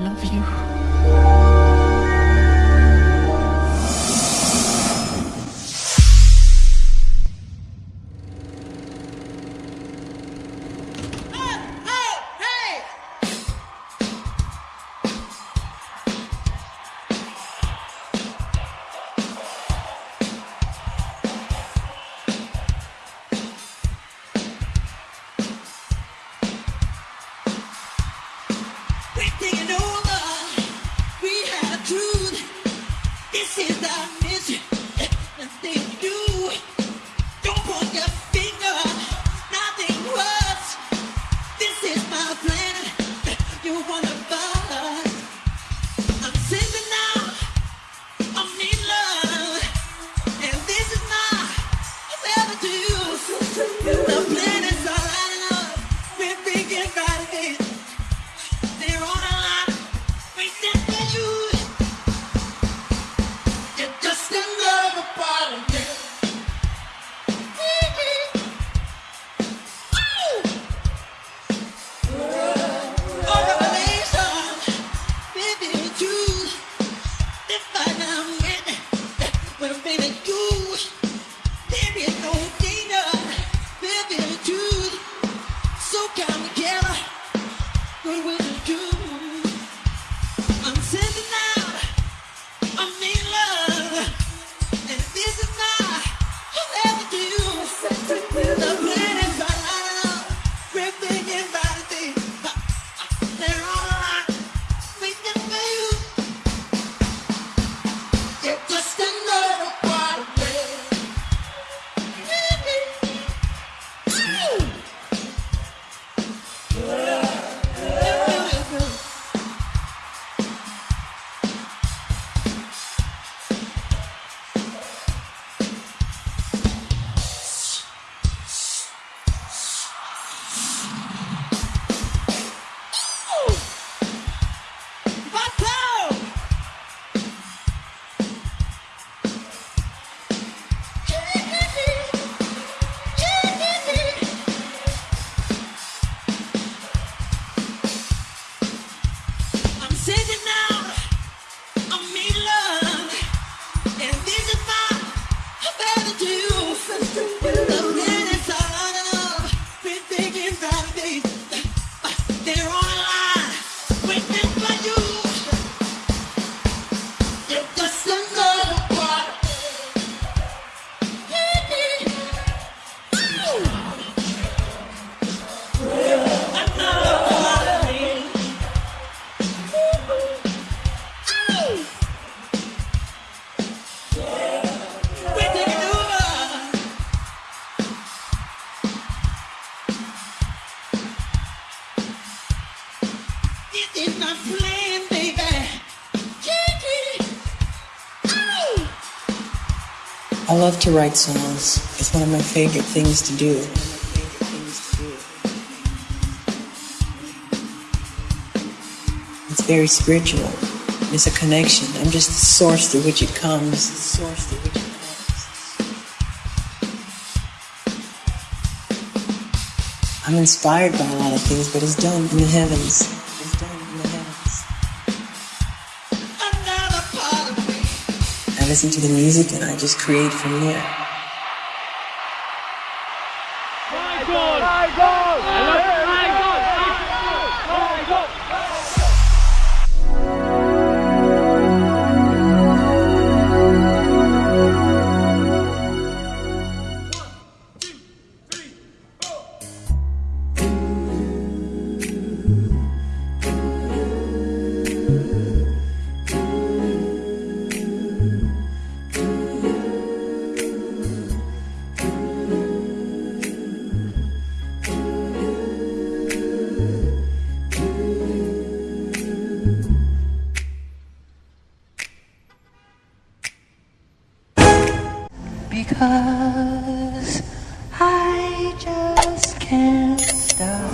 love you. I'm This is. I've to do. I love to write songs. It's one of my favorite things to do. It's very spiritual. It's a connection. I'm just the source through which it comes. source through which it comes. I'm inspired by a lot of things, but it's done in the heavens. listen to the music and I just create from there. because I just can't stop.